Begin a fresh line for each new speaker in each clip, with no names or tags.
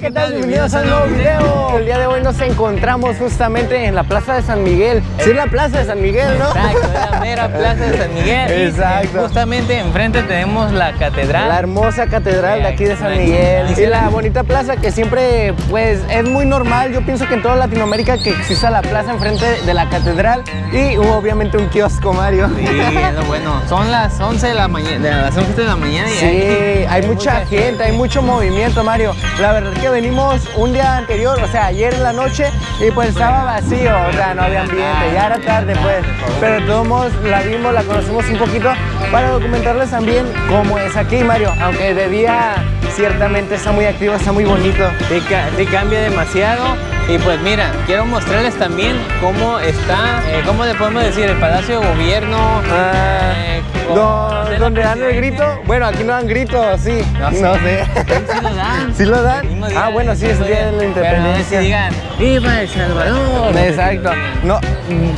¿qué tal? Bienvenidos a un nuevo video. El día de hoy nos encontramos justamente en la Plaza de San Miguel. Sí, es la Plaza de San Miguel, ¿no?
Exacto, es la mera Plaza de San Miguel.
Exacto.
Y justamente enfrente tenemos la catedral.
La hermosa catedral de aquí de San Miguel. Y la bonita plaza que siempre, pues, es muy normal. Yo pienso que en toda Latinoamérica que exista la plaza enfrente de la catedral y obviamente un kiosco, Mario.
Sí, es lo bueno. Son las 11 de la mañana, las 11 de la mañana y
Sí, hay,
hay
mucha gente, hay mucho movimiento, Mario. La verdad que venimos un día anterior, o sea, ayer en la noche, y pues estaba vacío, o sea, no había ambiente, ya era tarde, pues. Pero de todos modos la vimos, la conocemos un poquito para documentarles también cómo es aquí, Mario. Aunque de día ciertamente está muy activo, está muy bonito.
Sí, ca- sí cambia demasiado. Y pues mira, quiero mostrarles también cómo está, eh, cómo le podemos decir, el Palacio de Gobierno.
Ah,
eh,
do-
con- de la
donde dan el grito, bueno, aquí no dan grito, sí,
No
no
sé.
sé.
Sí lo dan.
¿Sí lo dan? Ah, bueno, sí, es el día de la
no
independencia.
si digan, ¡Viva El Salvador!
Exacto. No,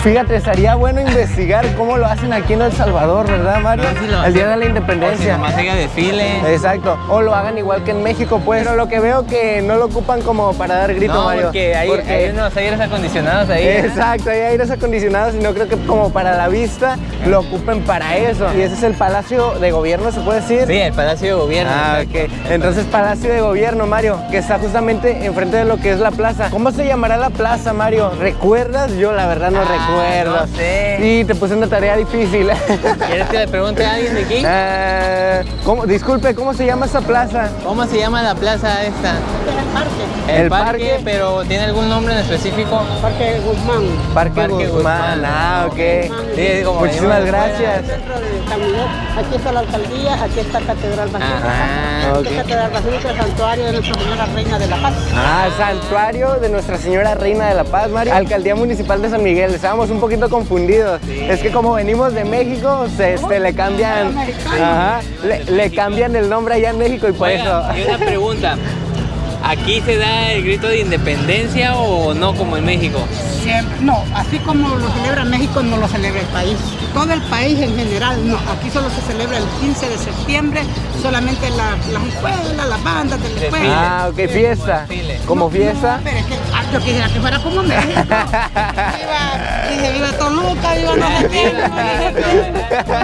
fíjate, estaría bueno investigar cómo lo hacen aquí en El Salvador, ¿verdad, Mario?
No, si lo
el día de la
O si
independencia.
nomás haya desfile.
Exacto. O lo hagan igual que en México, pues. Pero lo que veo que no lo ocupan como para dar grito,
no,
Mario.
porque hay,
Porque-
hay unos aires acondicionados ahí. ¿eh?
Exacto, hay aires acondicionados y no creo que como para la vista lo ocupen para eso. Y ese es el Palacio de Gobierno, ¿se puede decir?
Sí, el Palacio de Gobierno.
Ah, ok. Entonces, Palacio de Gobierno, Mario, que está justamente enfrente de lo que es la plaza. ¿Cómo se llamará la plaza, Mario? ¿Recuerdas? Yo la verdad no
Ah,
recuerdo.
no sé.
Y te puse una tarea difícil.
¿Quieres que le pregunte a alguien de aquí?
Eh, ¿cómo- disculpe, ¿cómo se llama esa plaza?
¿Cómo se llama la plaza esta? El,
El
parque,
parque.
pero ¿tiene algún nombre en específico?
Parque Guzmán.
Parque,
Parque
Guzmán.
Guzmán.
Ah, ok.
Sí, como
Muchísimas gracias.
Aquí está la alcaldía, aquí está Catedral Basílica.
Ah,
Aquí está Catedral Basílica, el santuario de Nuestra Señora Reina de la Paz.
Ah, Santuario de Nuestra Señora Reina de la Paz, Mario. Alcaldía Municipal de San Miguel. Estábamos un poquito confundidos. Es que como venimos de México, se este, le cambian, ajá, le, le cambian el nombre allá en México y por
Oiga,
eso.
y una pregunta. ¿Aquí se da el grito de independencia o no como en México?
Siempre, no, así como lo celebra México, no lo celebra el país. Todo el país en general, no. Aquí solo se celebra el 15 de septiembre, solamente la- las escuelas, las bandas de la escuela.
Ah, ok, fiesta. Como fiesta.
No, pero es que ah, yo quisiera que fuera como México. viva, dice, viva Toluca, viva no sé qué.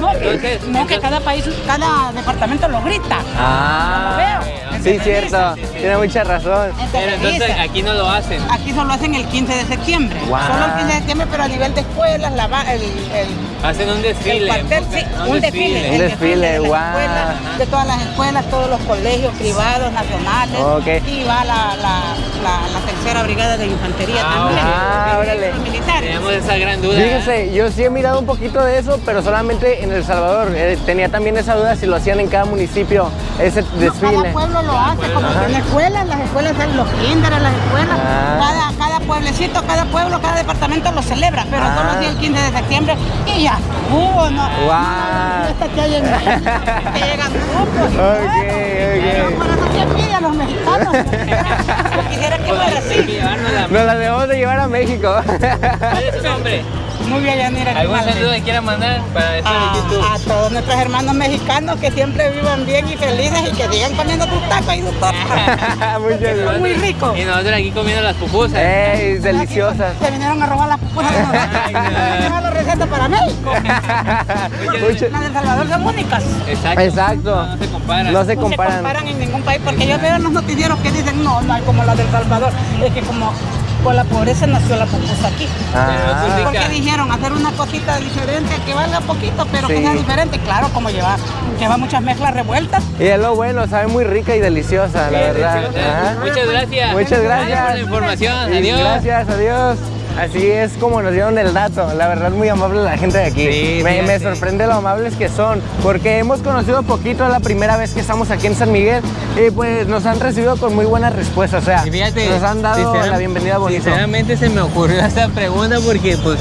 No, que,
Entonces,
no, que cada país, cada departamento lo grita.
Ah,
Lo veo.
Sí, cierto. Tiene mucha razón.
Pero entonces
dice,
aquí no lo hacen.
Aquí solo hacen el 15 de septiembre. Solo el 15 de septiembre, pero a nivel de escuelas, la, el, el,
Hacen un
el
desfile.
cuartel, sí, un desfile.
Un
el
desfile,
de escuelas, todas las escuelas, todos los colegios privados, nacionales.
Ok.
Y va la, la, la, la tercera brigada de infantería
Ah,
también.
ah, órale.
los militares.
Tenemos esa gran duda. ¿eh?
Fíjense, yo sí he mirado un poquito de eso, pero solamente en El Salvador. Eh, tenía también esa duda si lo hacían en cada municipio, ese
No,
desfile.
cada pueblo lo hace, como en las escuelas, las escuelas, los kinder, las escuelas,
Ah.
cada, cada pueblecito, cada pueblo, cada departamento lo celebra, pero
Ah.
solo así el 15 de septiembre y ya estuvo, ¿no?
Guau.
Esta que hay en que llegan grupos.
Ok,
Pero
ok.
por eso que pide a los mexicanos. Quisiera, que fuera así.
Nos la debemos de llevar a México.
¿Cuál es su nombre?
Muy bien, Yanira.
¿Algún saludo que quiera mandar para esto de
a,
YouTube?
a todos nuestros hermanos mexicanos que siempre vivan bien y felices y que sigan comiendo tus tacos y tus tortas. Son
gracias.
muy ricos.
Y nosotros aquí comiendo las pupusas.
¡Ey, deliciosas!
Se vinieron a robar las pupusas de nosotros.
Ay, no.
La receta para México. Las del Salvador son únicas.
Exacto.
Exacto.
No, no se comparan.
No se
No
comparan.
se comparan en ningún país porque yo veo en los noticieros que dicen no, no hay como las del Salvador. Es que como con la pobreza nació la pupusa aquí.
Ah,
Pero
Porque dijeron hacer una cosita diferente que valga poquito, pero
Sí.
que sea diferente. Claro, como lleva, lleva muchas mezclas revueltas.
y es lo bueno, sabe muy rica y deliciosa, la verdad.
deliciosa. Muchas gracias.
Muchas gracias.
por la información.
Y
Adiós.
Gracias, adiós. Así es como nos dieron el dato. La verdad, muy amable la gente de aquí.
Sí,
me,
sí,
me
sí.
sorprende lo amables que son, porque hemos conocido poquito, es la primera vez que estamos aquí en San Miguel y pues nos han recibido con muy buenas respuestas. O sea,
fíjate,
nos han dado la bienvenida bonito.
Sinceramente se me ocurrió esta pregunta porque pues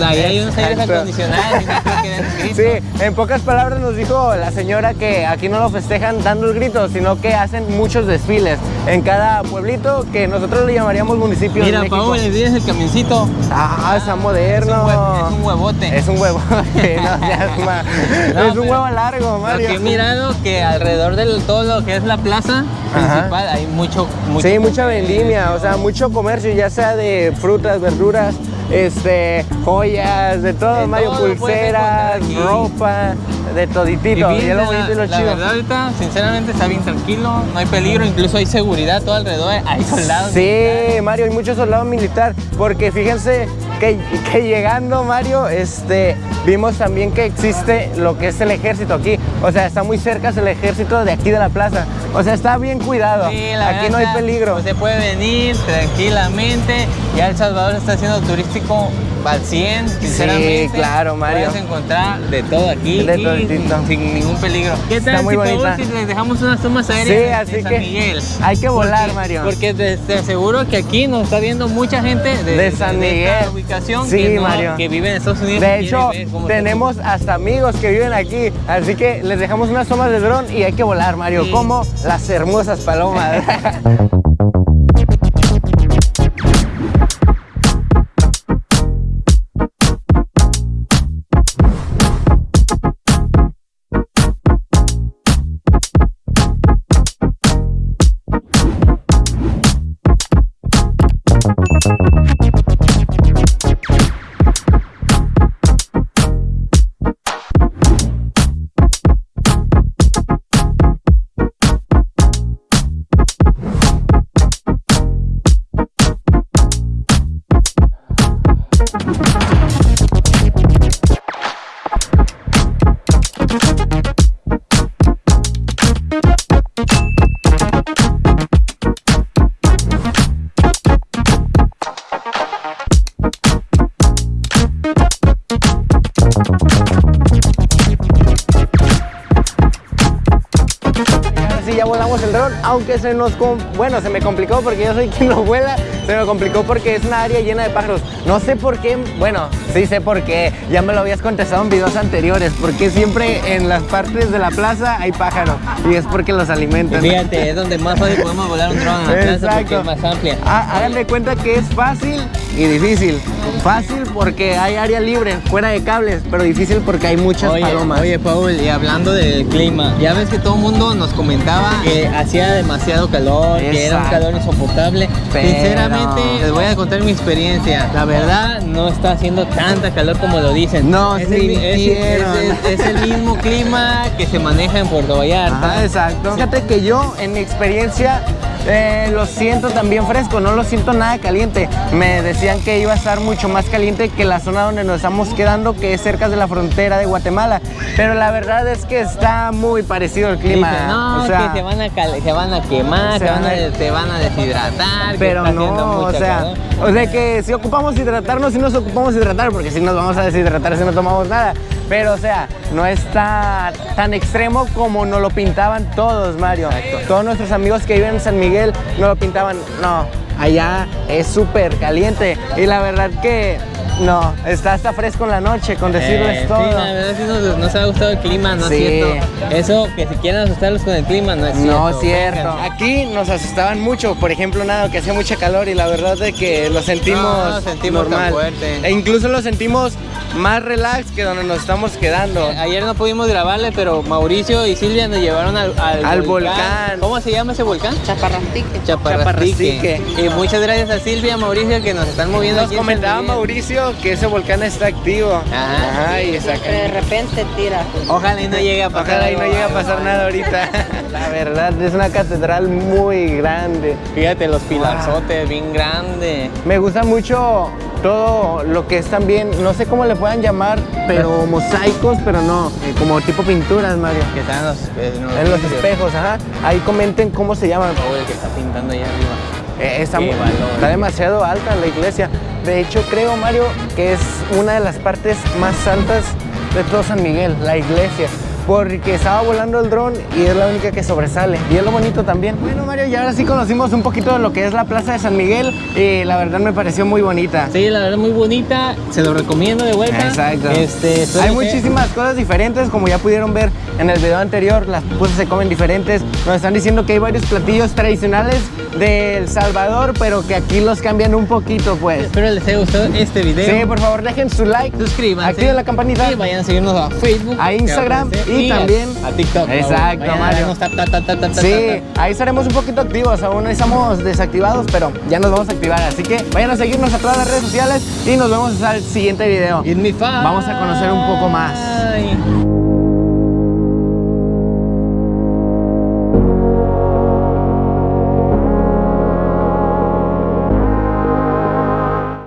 ahí hay unos aires acondicionados y no creo que den grito.
Sí, en pocas palabras nos dijo la señora que aquí no lo festejan dando el grito, sino que hacen muchos desfiles en cada pueblito que nosotros le llamaríamos municipio de
Mira,
México.
Pau, ¿le el camioncito?
Ah, está
Es
moderno.
es un huevote.
Es un huevo. no, ya es
No,
es un huevo largo, Mario.
que he mirado que alrededor de todo lo que es la plaza
Ajá.
principal hay mucho, mucho
Sí, mucha vendimia, o sea, mucho comercio, ya sea de frutas, verduras, este, joyas, de todo,
De
Mario,
todo
pulseras, ropa, de toditito. Y, es lo
la-
bonito y lo
la
chido.
verdad ahorita, sinceramente, está bien tranquilo, no hay peligro, incluso hay seguridad todo alrededor, hay soldados.
Sí, Mario, hay muchos soldados militar, porque fíjense que, que llegando, Mario, este, vimos también que existe lo que es el ejército aquí. O sea, está muy cerca el ejército de aquí de la plaza. O sea, está bien cuidado.
Sí, la
aquí
verdad
no hay peligro.
pues, se puede venir tranquilamente. Ya El Salvador está siendo turístico al 100, sinceramente.
claro, Mario.
Puedes encontrar de todo aquí
De
y sin, sin ningún peligro. ¿Qué
Está
tal
muy
si, si les dejamos unas tomas
Sí,
aéreas
así
de San
que
Miguel?
hay que volar,
Porque-
Mario.
Porque te, te aseguro que aquí nos está viendo mucha gente de,
De San
esta
Miguel.
ubicación
Sí,
que, no-
Mario.
que vive en Estados Unidos.
De hecho,
está
tenemos hasta amigos que viven aquí, así que les dejamos unas tomas de dron y hay que volar, Mario,
Sí.
como las hermosas palomas. se nos, bueno, se me complicó porque yo soy quien lo vuela, se me complicó porque es una área llena de pájaros. No sé por qué, bueno, sí sé por qué, ya me lo habías contestado en videos anteriores, porque siempre en las partes de la plaza hay pájaros y es porque los alimentan.
Fíjate, es donde más fácil podemos volar un dron en la plaza porque es más amplia.
Ah, Hagan de cuenta que es fácil y difícil. Fácil porque hay área libre, fuera de cables, pero difícil porque hay muchas
Oye,
palomas.
oye, Paul, y hablando del clima, ya ves que todo el mundo nos comentaba que hacía demasiado calor, que era un calor insoportable.
Pero-
Sinceramente, les voy a contar mi experiencia. La verdad, no está haciendo tanta calor como lo dicen.
No,
es el, es el- es el mismo clima que se maneja en Puerto Vallarta.
Ajá, exacto. Fíjate que yo, en mi experiencia, eh, lo siento también fresco, no lo siento nada caliente. Me decían que iba a estar mucho más caliente que la zona donde nos estamos quedando, que es cerca de la frontera de Guatemala. Pero la verdad es que está muy parecido el clima.
Dice, no,
o sea,
que se van a, cal- se van a quemar,
Se
van a, se van a deshidratar. que
pero
está
no, o sea,
calor.
o sea que si ocupamos hidratarnos, si nos ocupamos hidratar, porque si nos vamos a deshidratar si no tomamos nada. Pero, o sea, no está tan extremo como nos lo pintaban todos, Mario.
Exacto.
Todos nuestros amigos que viven en San Miguel nos lo pintaban, no, allá es súper caliente. Y la verdad que, no, está hasta fresco en la noche, con decirles
Eh,
todo.
Sí, la verdad sí nos, nos ha gustado el clima, no
Sí.
es cierto. Eso que si quieren asustarlos con el clima no es cierto.
No es cierto.
Vengan.
Aquí nos asustaban mucho, por ejemplo, nada, que hacía mucha calor y la verdad es que lo sentimos,
No, lo sentimos tan
normal.
fuerte.
E incluso lo sentimos más relax que donde nos estamos quedando.
Eh, Ayer no pudimos grabarle, pero Mauricio y Silvia nos llevaron al, al,
Al volcán.
¿Cómo se llama ese volcán?
Chaparrantique.
Chaparrastique.
Chaparrastique.
Y muchas gracias a Silvia y Mauricio que nos están moviendo
Nos
aquí San
comentaba
Miguel.
Que ese volcán está activo.
Ajá.
Ajá, y saca-
De repente tira.
Ojalá y no llegue a pasar
Ojalá y no llegue a pasar nada ahorita. La verdad, es una catedral muy grande.
Fíjate, los pilarzotes, bien grandes.
Me gusta mucho todo lo que es también, no sé cómo le puedan llamar, pero mosaicos, pero no, eh, como tipo pinturas, Mario.
Que están en los, en los
En los espejos, ajá. Ahí comenten cómo se llaman.
Oh, el que está pintando allá arriba.
Eh, está, está demasiado alta la iglesia. De hecho, creo, Mario, que es una de las partes más altas de todo San Miguel, la iglesia. Porque estaba volando el dron y es la única que sobresale. Y es lo bonito también. Bueno, Mario, y ahora sí conocimos un poquito de lo que es la Plaza de San Miguel y la verdad me pareció muy bonita.
Sí, la verdad muy bonita, se lo recomiendo de vuelta.
Exacto.
Este,
Hay
que-
muchísimas cosas diferentes, como ya pudieron ver en el video anterior, las cosas se comen diferentes. Nos están diciendo que hay varios platillos tradicionales de El Salvador, pero que aquí los cambian un poquito, pues.
Espero les haya gustado este video.
Sí, por favor, dejen su like,
Suscríbanse.
activen la campanita.
Y vayan a seguirnos a Facebook.
A Instagram y también-
a TikTok.
Exacto, Mario.
ta, ta, ta,
Sí, ahí estaremos un poquito activos, aún estamos desactivados, pero ya nos vamos a activar, así que vayan a seguirnos a todas las redes sociales y nos vemos el siguiente video. Vamos a conocer un poco más.